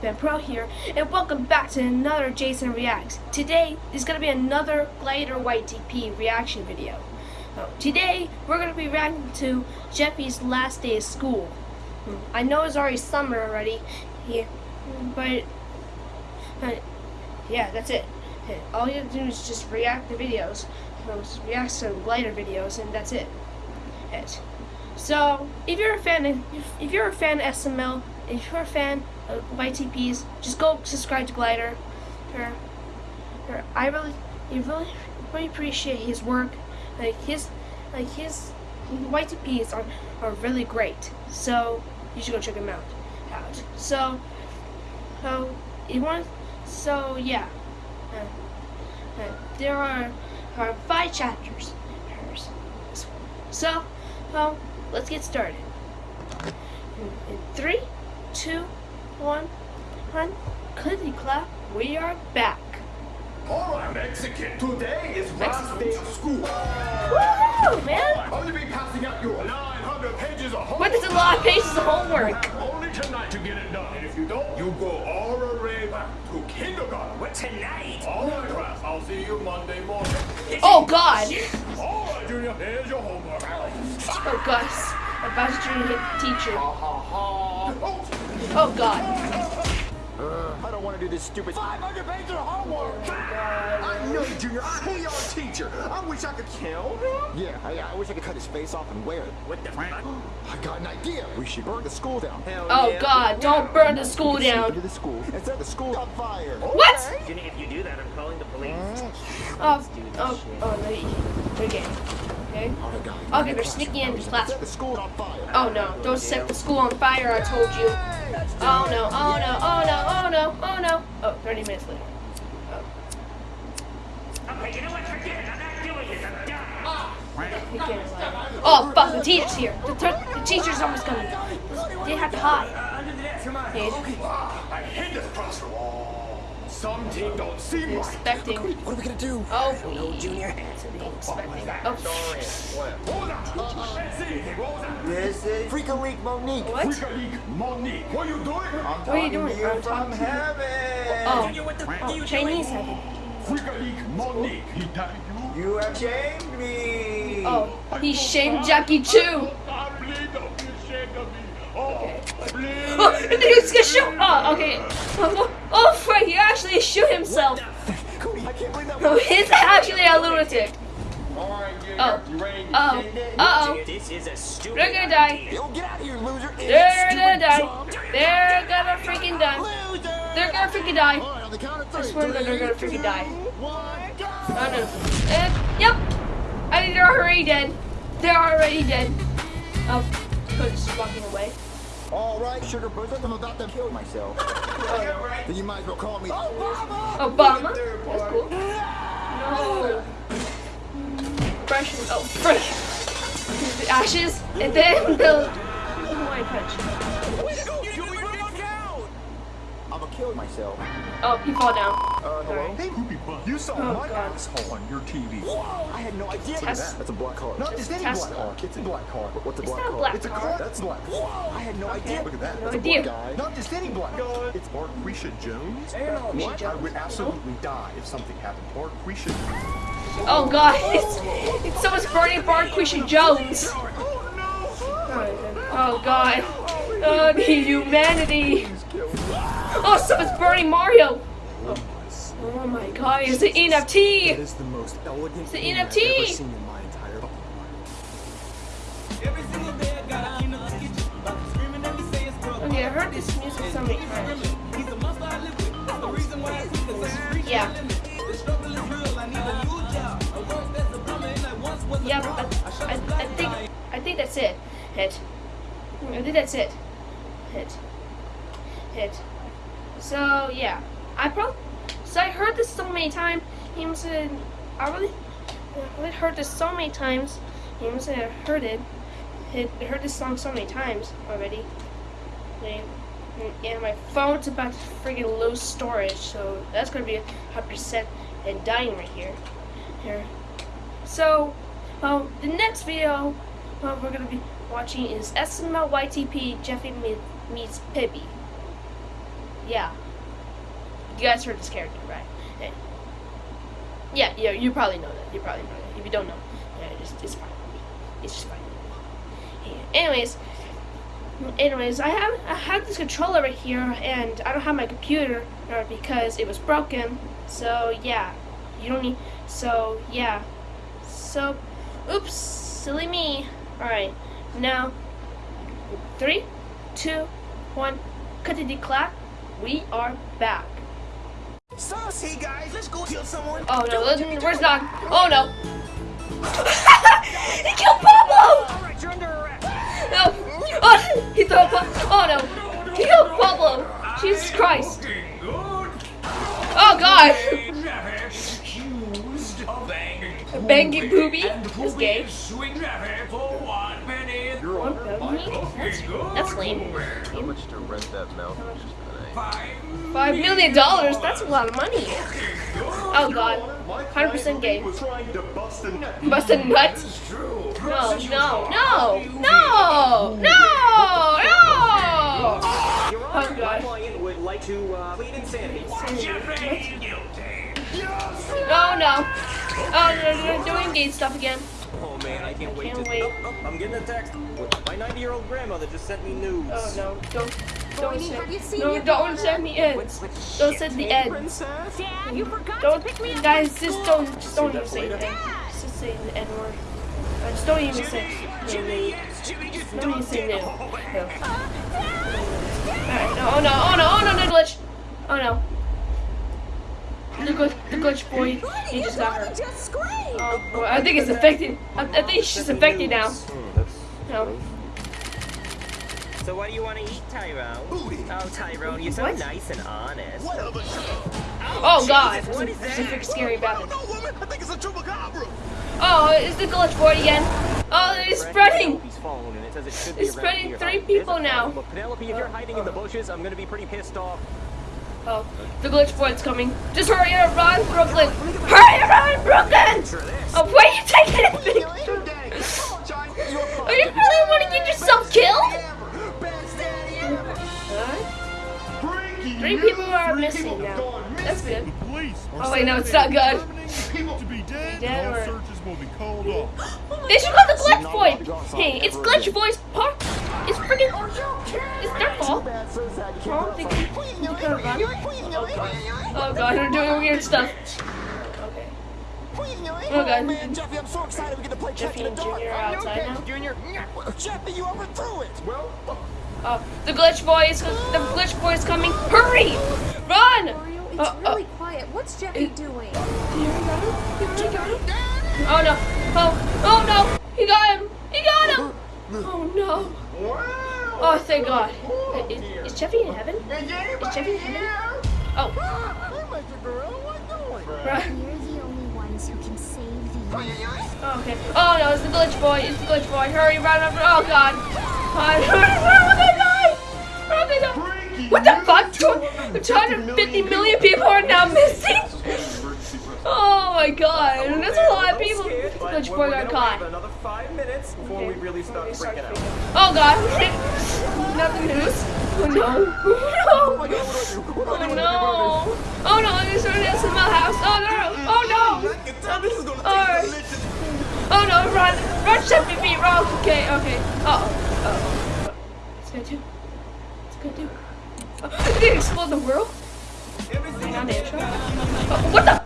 Ben Pro here, and welcome back to another Jason Reacts. Today is going to be another Glider YTP reaction video. Uh, today, we're going to be reacting to Jeffy's last day of school. Hmm, I know it's already summer already, here, but, uh, yeah, that's it. All you have to do is just react to videos, react to Glider videos, and that's it. it. So, if you're a fan, of, if you're a fan of SML, if you're a fan of YTPs, just go subscribe to Glider. Her, her, I really, really, really appreciate his work. Like his, like his YTPs are are really great. So you should go check him out. Out. So, so you want, so yeah. Uh, uh, there are, are five chapters. So, well, let's get started. In three, two, one, one, clickety clap, we are back. Alright, Mexican, today is last day of school. Woohoo, man! I'm going to be passing out your 900 pages of homework. What is a lot of pages of homework? Only tonight to get it done. And if you don't, you go all the way back to kindergarten. What, tonight? Alright, class, I'll see you Monday morning. Oh, God. Alright, Junior, here's your homework. Oh, Gus. About to hit the teacher. Oh, Oh, God. Uh, I don't want to do this stupid 500 pages of homework. I know you, Junior. I hate our teacher. I wish I could kill him. Yeah, I, I wish I could cut his face off and wear it. What the fuck? I got an idea. We should burn the school down. Hell Oh, yeah. God. Don't burn the school Sneak down. into the school and set the school on fire. What? Junior, if you do that, I'm calling the police. Oh, oh, oh, no. you- Okay. Okay. Oh, God. Okay, they're sneaking into class. Set the school on fire. Oh no, don't set the school on fire, I told you. Oh no, oh no, oh no, oh no, oh no. Oh, 30 minutes later. Oh. Okay, you know what? Forget it. I'm not doing this. I'm done. He. Oh fuck, the teacher's here. The, ter- the teacher's almost coming. They have to hide. Uh, under the desk. Come on. Okay. I hate this classroom. Some team don't see They're my expecting. What are we gonna do? Oh, No, Junior. they're expecting. Oh, Hold on. Let's see. What was that? This is Freaka League Monique. what? Freaka League Monique. What are you doing? I'm What are you talking doing? to you I'm from talking to you. heaven. Oh, Junior, what the oh you Chinese doing? heaven. Freaka League Monique. He died you? You have shamed me. Oh, he shamed Jackie Chu. I bleed of you, ashamed of. Oh, Okay. bleed. Oh, and then he's gonna shoot. Oh, okay. Oh, oh, frick, he actually shoot himself. Cody, I can't believe that. Oh, he's actually a lunatic. Oh. you ready to Uh-oh. Uh-oh. This is a stupid They're gonna die. idea. Yo, get out of here, loser. They're gonna Stupid die. They're gonna freaking die. Loser. They're gonna freaking die. All right, on the count of three. I swear to God, they're gonna freaking die. go. Oh no. Uh, yep. I think they're already dead. They're already dead. Oh, Cody's just walking away. All right, sugar bosom, I'm about to kill myself. Oh, then you might as well call me Obama. no. Obama. That's cool. No. Fresh. Oh, fresh. The ashes, and then the oh Hawaiian punch. I'm gonna kill myself. Oh, he fall down. Uh, hello? Sorry. Hey, Poopy Butt, you saw Oh, my God. asshole on your TV. I had no idea. Test- That's a black car. Not just any black car. It's a black car. What's a It's black not a car? black it's a car. car. That's black. Whoa, I had no idea. Look at that. No That's a idea. black guy. Not just any black guy. It's Marquisha Jones. What? I would absolutely die if something happened. Marquisha. Oh God, it's, it's someone's burning Barquisha Jones. Oh God. Oh, the humanity. Oh, someone's burning Mario. Oh my God, it's an NFT. is the most elegant It's an thing I've NFT. ever seen in my entire life. Okay, I heard this music so many times. Yeah. Yeah, I, I, I think I think that's it. Hit. I think that's it. Hit. Hit. So yeah, I probably so I heard this so many times. He have. I really, I really heard this so many times. He must have heard it. Had heard this song so many times already. And my phone's about to freaking lose storage, so that's gonna be 100% and dying right here. Here. So, um, the next video uh, we're gonna be watching is SML YTP Jeffy meets, Pibby. yeah. You guys heard this character, right? Yeah, yeah, you probably know that. You probably know that. If you don't know, yeah, it's, it's fine. It's just fine. Yeah. Anyways, anyways, I have I have this controller right here, and I don't have my computer uh, because it was broken. So yeah, you don't need. So yeah, so, oops, silly me. All right, now, three, two, one, cut the clap. We are back. Sauce, hey guys, let's go kill someone. Oh no, listen, where's Doc? Oh no. he killed Pablo! Alright, you're under arrest. No. Oh, he threw Pablo. Oh no. He killed Pablo. Jesus Christ. Oh god. Jeffy accused of banging Banging Booby is gay. is suing Jeffy for one penny. One penny? That's, that's lame. How much to rent that mouth? Five million dollars? That's a lot of money. Oh god. 100% gay. was trying to bust a nut. Bust a nut? It's true. No, no, no, no, no, no! Oh, God. client would like to plead insanity. Jeffy guilty. Oh no. Oh, they're, they're doing gay stuff again. Oh man, I can't wait can't to. wait. Oh, I'm getting a text. My 90-year-old grandmother just sent me news. Oh no, don't, don't Bonnie, have you seen no, your don't daughter? send me ends. Don't send the ends. Princess? Dad, you forgot Don't, to pick me up guys, just don't, just don't even say the N. Just say the N word. Uh, just don't even say. Jimmy, Jimmy just Don't even say no. it. No. Uh, Alright, no, oh no, oh no, oh no, the glitch. Oh no. The glitch, the glitch boy, he just got daughter hurt. just. Oh, boy, I think it's affected. I, I think she's affected now. That's No. So what do you want to eat, Tyrone? Booty. Oh, Tyrone, you're so What? nice and honest. What of a Oh, oh god, what is that? something scary about it. No, woman, I think it's a chupacabra. Oh, it's the glitch boy again. Oh, it's spreading. Penelope's phone, and it says it should be It's spreading here. three people now. Look, Penelope, if you're hiding in the bushes, I'm gonna be pretty pissed off. Oh, the glitch boy's coming. Just hurry up, run, Brooklyn. Hurry up, run, Brooklyn. Oh, why Oh wait, no, it's not good. To be dead, Dead or- searches will be called off. They should call the glitch boy. Hey, it's glitch boy's part. It's freaking. It's their fault. Bad, so sad you Oh, they run can- from they can run. Oh god, they're doing weird stuff. Okay. Oh god. Man, Jeffy, I'm so excited we get to play Jeffy in and the dark. Junior are outside now. Junior. Jeffy, you overthrew it. Well, Oh, the glitch boy is. The glitch boy is coming. Hurry! Run! Mario, it's Uh, uh, really quiet. What's Jeffy doing? Oh no! Oh! Oh no! He got him! He got him! Oh no! Oh thank God! Is, is Jeffy in heaven? Is Jeffy in heaven? Oh! Right. We're the only ones who can save the. Oh, okay. Oh no! It's the glitch boy! It's the glitch boy! Hurry! Run! run, run. Oh God! Run! 250 million people are now missing? Oh my God! That's a lot of people. We're- boy got caught. Another five minutes before we really start freaking out. Oh god! Not the news. Oh no! Oh no! Oh no! Oh no! There's an SML house. Oh no! Oh no! Oh, oh no! Run! Run! Seventy feet! Wrong. Okay. Okay. Uh oh. Uh oh. What's gonna do? What's gonna do? Did it explode the world? On, intro. Oh, what the?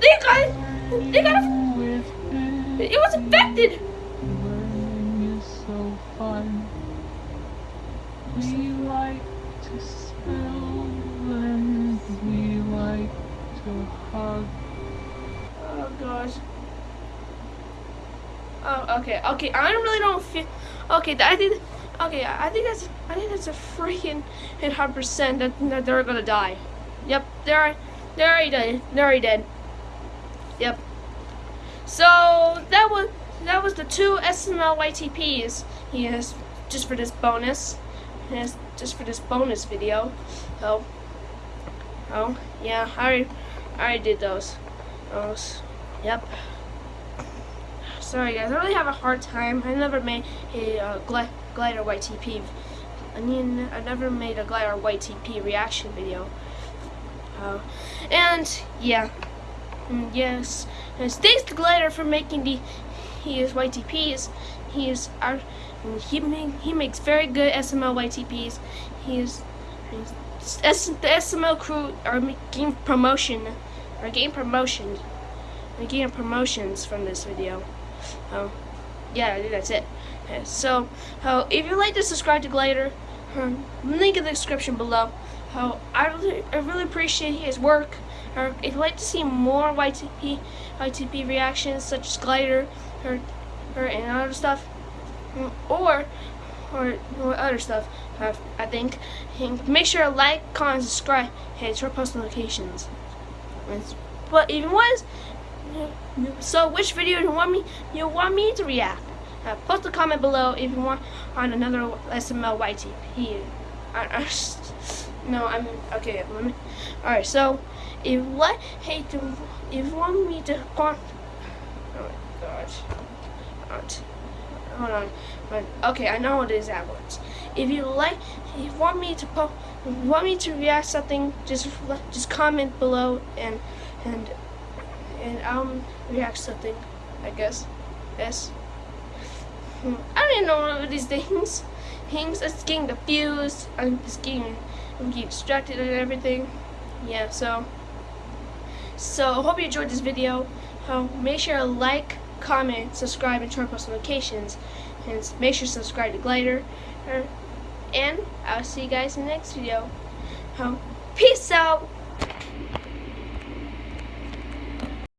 They got! They got it! It was infected! We like to smell we like to hug. Oh gosh. Oh, okay, okay. I really don't feel. Okay, I think. Okay, I think that's. I think that's a freaking hundred percent that, that they're gonna die. Yep, they're they're already dead. They're already dead. Yep. So that was that was the two SML YTPs. Yes, just for this bonus. Yes, just for this bonus video. Oh. Oh, yeah, I already, I already did those. Those. Yep. Sorry guys, I really have a hard time. I never made a uh, glider YTP I mean, I never made a glider YTP reaction video. Uh, and yeah, and yes, and thanks to Glider for making the he is YTPs. He is our he make, he makes very good SML YTPs. He is S, the SML crew are making promotion, are getting promotion, are getting promotions from this video. Oh, yeah, that's it. So, uh, if you'd like to subscribe to Glider, um, link in the description below. How I really, I really appreciate his work. Or if you'd like to see more YTP, YTP reactions such as Glider, or, or and other stuff, or or, or other stuff, uh, I think, make sure to like, comment, subscribe, and turn post notifications. But you want, so which video do you want me you want me to react? Uh, post a comment below if you want on another SML YTP. I, I, no, I'm okay. Let me. All right. So, if what hey, to, if you want me to con, oh my gosh, hold on. But, okay, I know what it is at once. If you like, if you want me to po, want me to react something, just just comment below and and and I'll react something. I guess. Yes. Hmm, I don't even know what these things. Things. It's getting confused. I'm just getting, I'm getting distracted and everything. Yeah. So. So hope you enjoyed this video. Uh, make sure to like, comment, subscribe, and turn on post notifications. And make sure to subscribe to Glider. Uh, and I'll see you guys in the next video. Um, peace out.